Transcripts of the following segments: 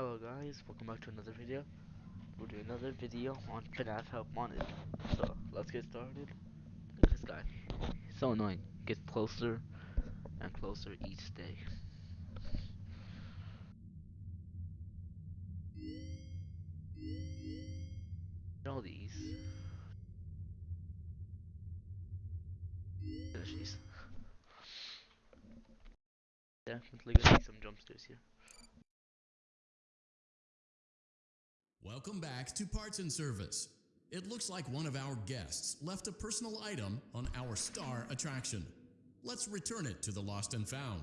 Hello guys, welcome back to another video. We'll do another video on FNAF Help Wanted. So, let's get started. Look at this guy. So annoying. Gets closer and closer each day. All these. These. Definitely gonna see some jump here. Welcome back to Parts and Service. It looks like one of our guests left a personal item on our star attraction. Let's return it to the lost and found.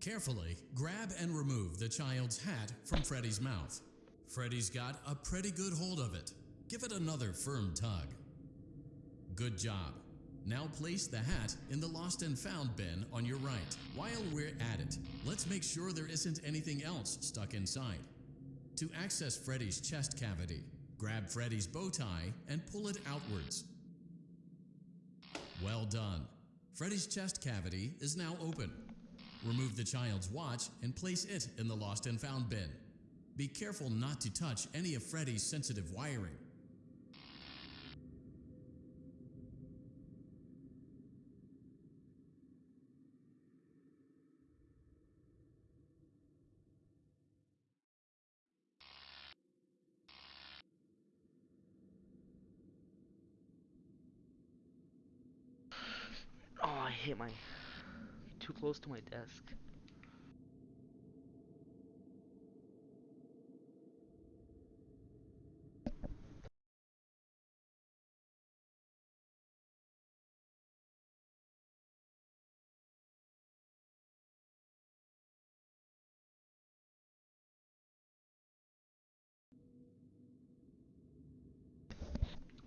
Carefully grab and remove the child's hat from Freddy's mouth. Freddy's got a pretty good hold of it. Give it another firm tug. Good job. Now place the hat in the lost and found bin on your right. While we're at it, let's make sure there isn't anything else stuck inside. To access Freddy's chest cavity, grab Freddy's bow tie and pull it outwards. Well done. Freddy's chest cavity is now open. Remove the child's watch and place it in the lost and found bin. Be careful not to touch any of Freddy's sensitive wiring. Oh, I hit my too close to my desk.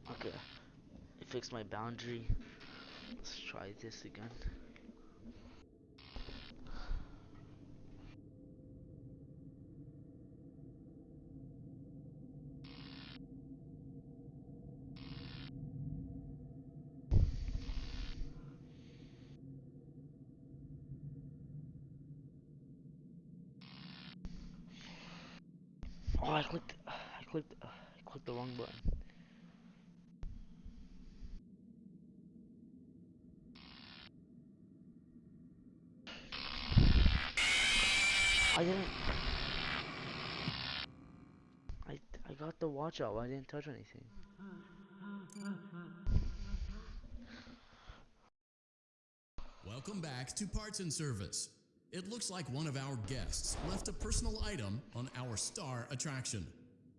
Okay, I fixed my boundary. Let's try this again. Oh, I clicked. I clicked. I clicked the wrong button. I didn't. I I got the watch out. I didn't touch anything. Welcome back to Parts and Service. It looks like one of our guests left a personal item on our star attraction.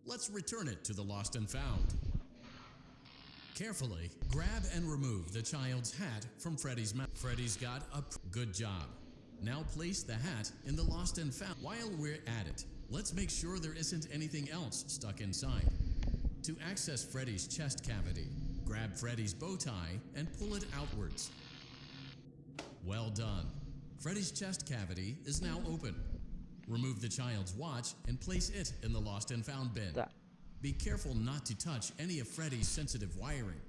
Let's return it to the lost and found. Carefully grab and remove the child's hat from Freddy's mouth. Freddy's got a good job. Now place the hat in the lost and found. While we're at it, let's make sure there isn't anything else stuck inside. To access Freddy's chest cavity, grab Freddy's bow tie and pull it outwards. Well done. Freddy's chest cavity is now open. Remove the child's watch and place it in the lost and found bin. Be careful not to touch any of Freddy's sensitive wiring.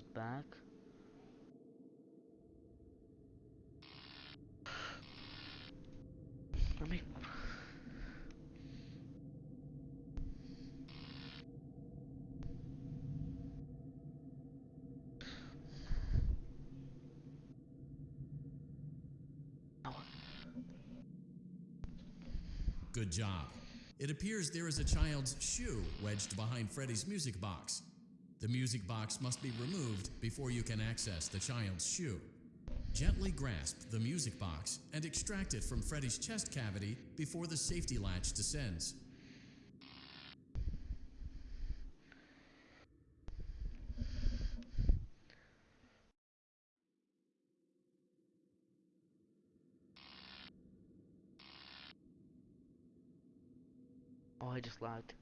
Goes back. Let me. Good job. It appears there is a child's shoe wedged behind Freddy's music box. The music box must be removed before you can access the child's shoe. Gently grasp the music box and extract it from Freddy's chest cavity before the safety latch descends. Oh, I just lagged.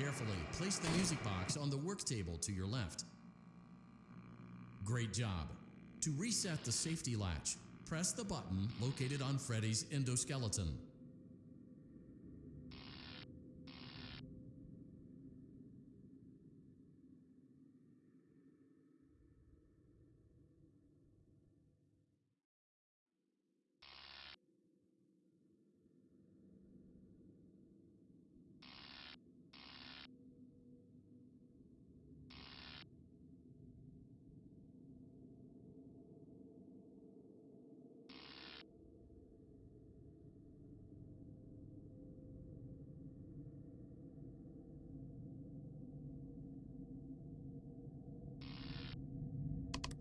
Carefully place the music box on the work table to your left. Great job. To reset the safety latch, press the button located on Freddy's endoskeleton.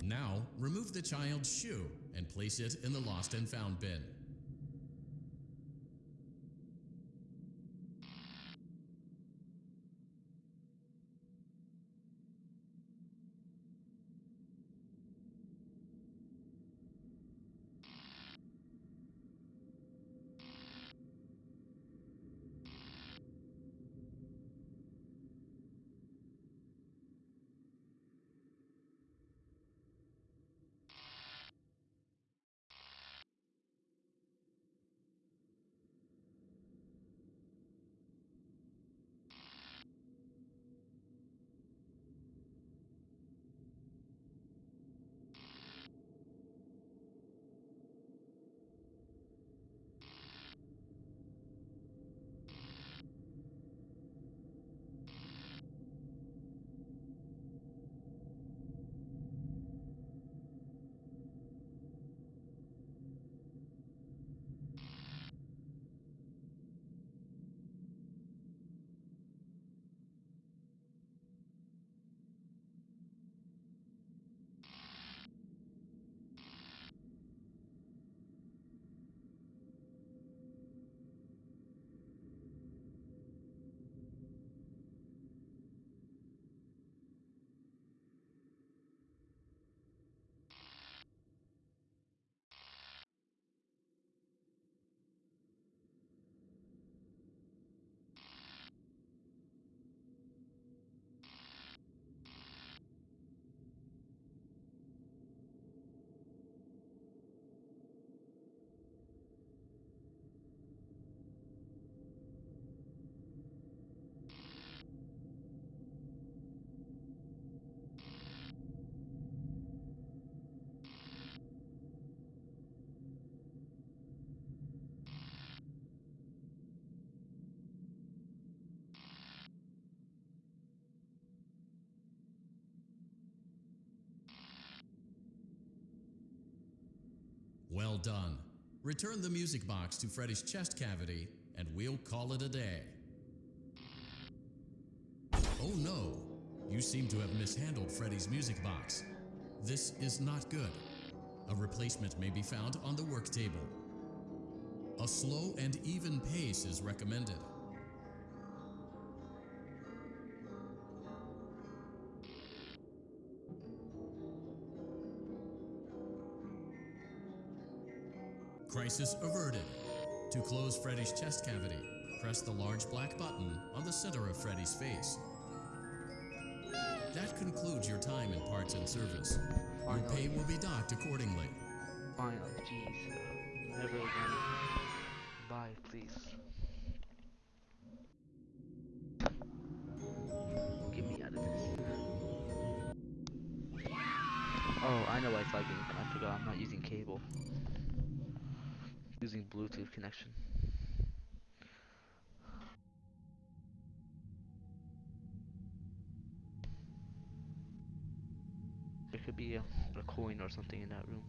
Now, remove the child's shoe and place it in the lost and found bin. Well done. Return the music box to Freddy's chest cavity, and we'll call it a day. Oh no! You seem to have mishandled Freddy's music box. This is not good. A replacement may be found on the work table. A slow and even pace is recommended. Crisis averted. To close Freddy's chest cavity, press the large black button on the center of Freddy's face. That concludes your time in parts and service. Your pay will be docked accordingly. Oh, jeez. Never again. Bye, please. Get me out of this. Oh, I know why it's lagging. I forgot I'm not using cable. Using Bluetooth connection. There could be a, a coin or something in that room.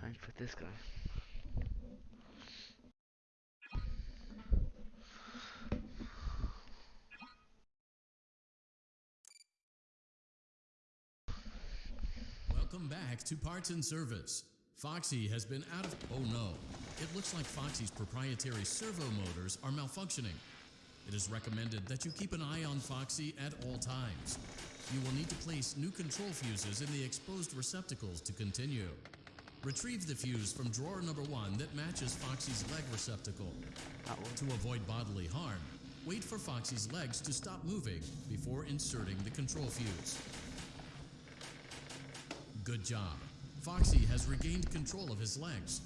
Time for this guy. Welcome back to Parts and Service. Foxy has been out of. Oh no. It looks like Foxy's proprietary servo motors are malfunctioning. It is recommended that you keep an eye on Foxy at all times. You will need to place new control fuses in the exposed receptacles to continue. Retrieve the fuse from drawer number one that matches Foxy's leg receptacle. To avoid bodily harm, wait for Foxy's legs to stop moving before inserting the control fuse. Good job. Foxy has regained control of his legs.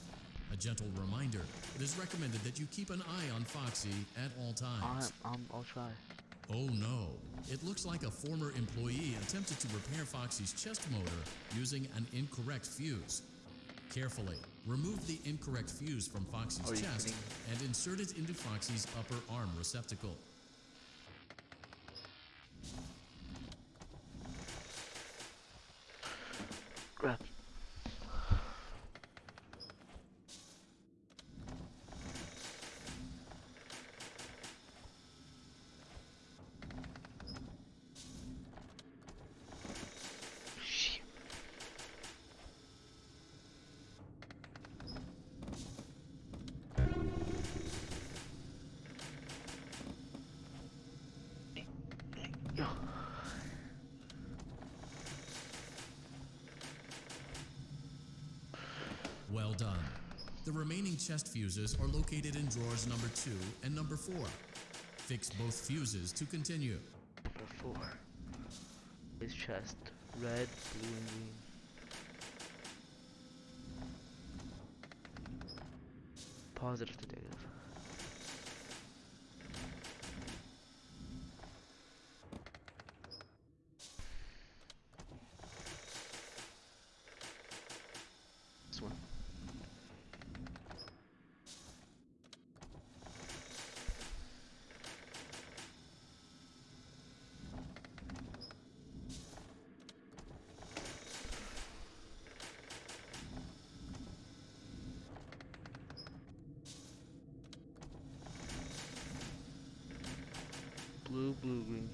A gentle reminder, it is recommended that you keep an eye on Foxy at all times. I'm, um, I'm, I'll try. Oh no, it looks like a former employee attempted to repair Foxy's chest motor using an incorrect fuse. Carefully, remove the incorrect fuse from Foxy's oh, Are chest kidding? and insert it into Foxy's upper arm receptacle. Done. The remaining chest fuses are located in drawers number 2 and number 4. Fix both fuses to continue. Number four. His chest. Red, blue, and green. Positive to negative. Blue, blue, green.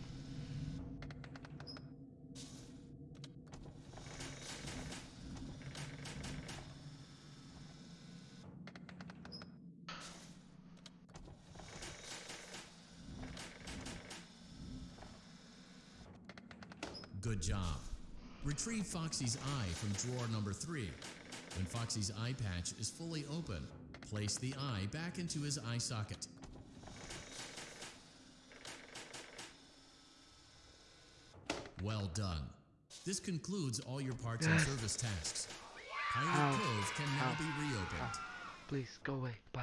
Good job. Retrieve Foxy's eye from drawer number 3. When Foxy's eye patch is fully open, place the eye back into his eye socket. Well done. This concludes all your parts and service tasks. Pirate Ow. Cove can now Ow. be reopened. Please go away. Bye.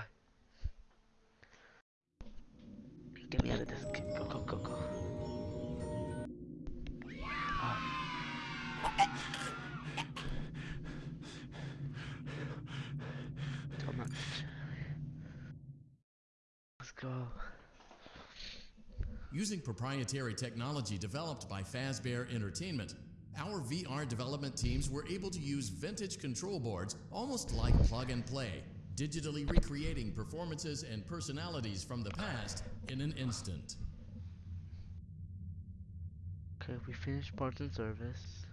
Get me out of this. Using proprietary technology developed by Fazbear Entertainment, our VR development teams were able to use vintage control boards almost like plug and play, digitally recreating performances and personalities from the past in an instant. Okay, we finished parts and service.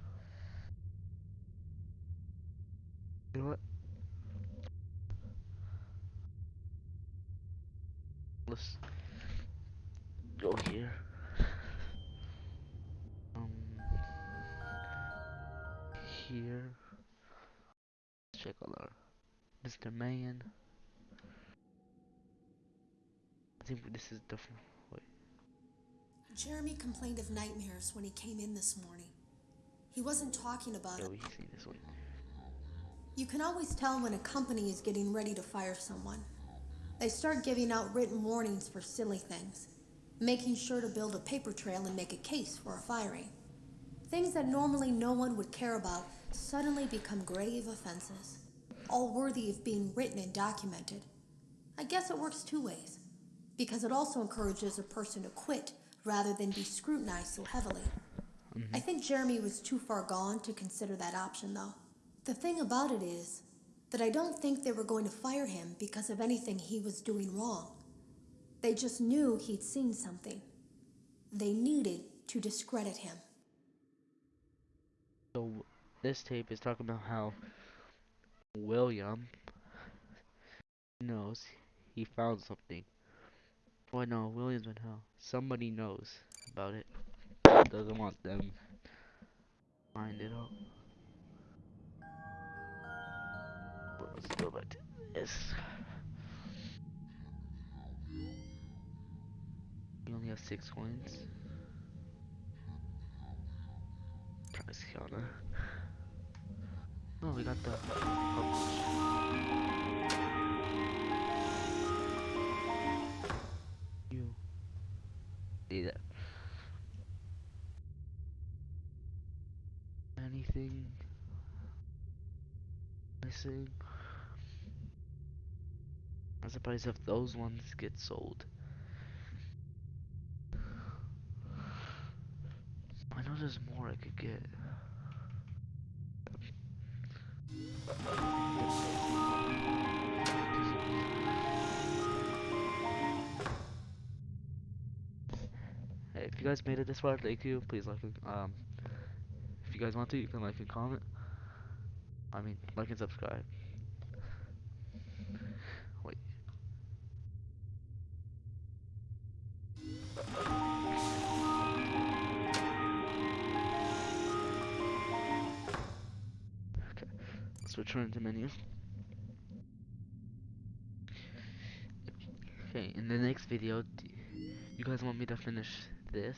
You know what? Let's go here. Um, here. Let's check all our Mr. Man. I think this is different. Wait. Jeremy complained of nightmares when he came in this morning. He wasn't talking about Yeah, it. we see this one. You can always tell when a company is getting ready to fire someone. They start giving out written warnings for silly things, making sure to build a paper trail and make a case for a firing. Things that normally no one would care about suddenly become grave offenses, all worthy of being written and documented. I guess it works two ways, because it also encourages a person to quit rather than be scrutinized so heavily. Mm-hmm. I think Jeremy was too far gone to consider that option, though. The thing about it is that I don't think they were going to fire him because of anything he was doing wrong. They just knew he'd seen something. They needed to discredit him. So this tape is talking about how William knows he found something. Oh no, William's in hell. Somebody knows about it. Doesn't want them find it. Well, Let's go back to this. We only have six coins. Price counter. Oh, we got the You see that? Anything missing? I'm surprised if those ones get sold. I know more I could get. Hey, if you guys made it this far, thank you. Please like and um, if you guys want to, you can like and comment. I mean, like and subscribe. Menu. Okay, in the next video, you guys want me to finish this?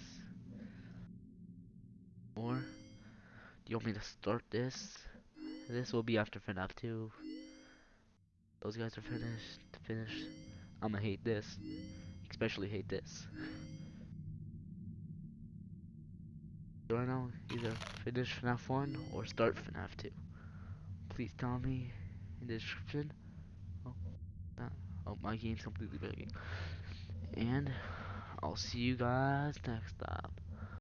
Or do you want me to start this? This will be after FNAF 2. Those guys are finished. Finished. I'ma hate this. Especially hate this. I know either finish FNAF 1 or start FNAF 2? Please tell me in the description. Oh, oh my game's completely bugging. And I'll see you guys next time.